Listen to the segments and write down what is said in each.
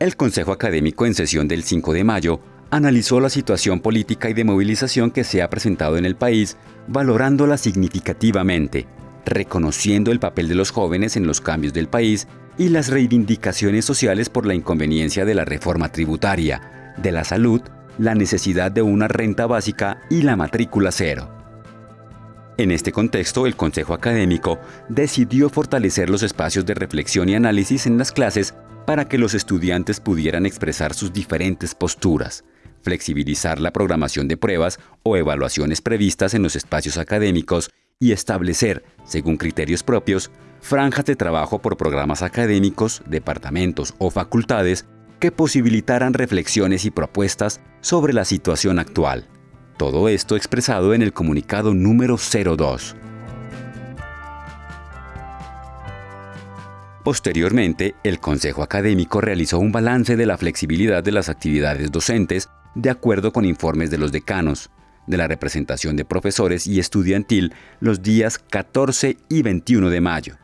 El Consejo Académico en sesión del 5 de mayo analizó la situación política y de movilización que se ha presentado en el país, valorándola significativamente, reconociendo el papel de los jóvenes en los cambios del país y las reivindicaciones sociales por la inconveniencia de la reforma tributaria, de la salud, la necesidad de una renta básica y la matrícula cero. En este contexto, el Consejo Académico decidió fortalecer los espacios de reflexión y análisis en las clases para que los estudiantes pudieran expresar sus diferentes posturas, flexibilizar la programación de pruebas o evaluaciones previstas en los espacios académicos y establecer, según criterios propios, franjas de trabajo por programas académicos, departamentos o facultades que posibilitaran reflexiones y propuestas sobre la situación actual. Todo esto expresado en el comunicado número 02. Posteriormente, el Consejo Académico realizó un balance de la flexibilidad de las actividades docentes de acuerdo con informes de los decanos, de la representación de profesores y estudiantil los días 14 y 21 de mayo,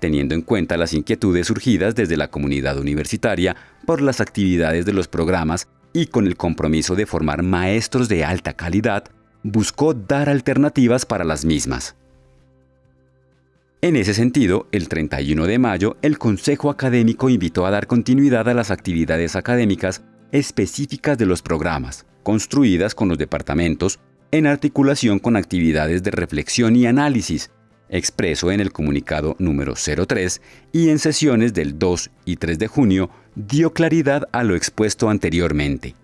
teniendo en cuenta las inquietudes surgidas desde la comunidad universitaria por las actividades de los programas y con el compromiso de formar maestros de alta calidad, buscó dar alternativas para las mismas. En ese sentido, el 31 de mayo, el Consejo Académico invitó a dar continuidad a las actividades académicas específicas de los programas, construidas con los departamentos en articulación con actividades de reflexión y análisis, expreso en el comunicado número 03 y en sesiones del 2 y 3 de junio, dio claridad a lo expuesto anteriormente.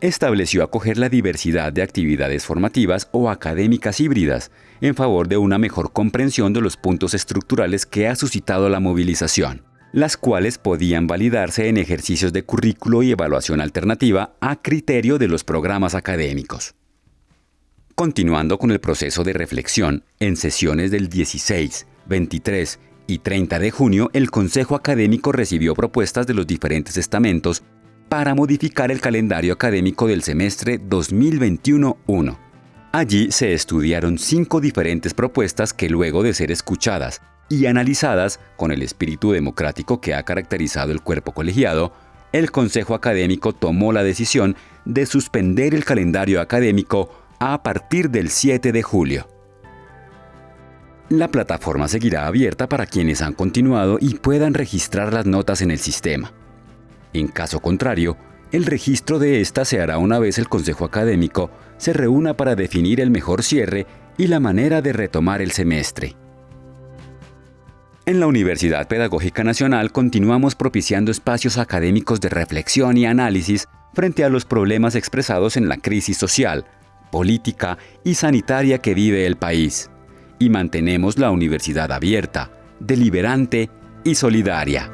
Estableció acoger la diversidad de actividades formativas o académicas híbridas en favor de una mejor comprensión de los puntos estructurales que ha suscitado la movilización las cuales podían validarse en ejercicios de currículo y evaluación alternativa a criterio de los programas académicos. Continuando con el proceso de reflexión, en sesiones del 16, 23 y 30 de junio, el Consejo Académico recibió propuestas de los diferentes estamentos para modificar el calendario académico del semestre 2021-1. Allí se estudiaron cinco diferentes propuestas que luego de ser escuchadas y analizadas con el espíritu democrático que ha caracterizado el cuerpo colegiado, el Consejo Académico tomó la decisión de suspender el calendario académico a partir del 7 de julio. La plataforma seguirá abierta para quienes han continuado y puedan registrar las notas en el sistema. En caso contrario, el registro de esta se hará una vez el Consejo Académico se reúna para definir el mejor cierre y la manera de retomar el semestre. En la Universidad Pedagógica Nacional continuamos propiciando espacios académicos de reflexión y análisis frente a los problemas expresados en la crisis social, política y sanitaria que vive el país. Y mantenemos la universidad abierta, deliberante y solidaria.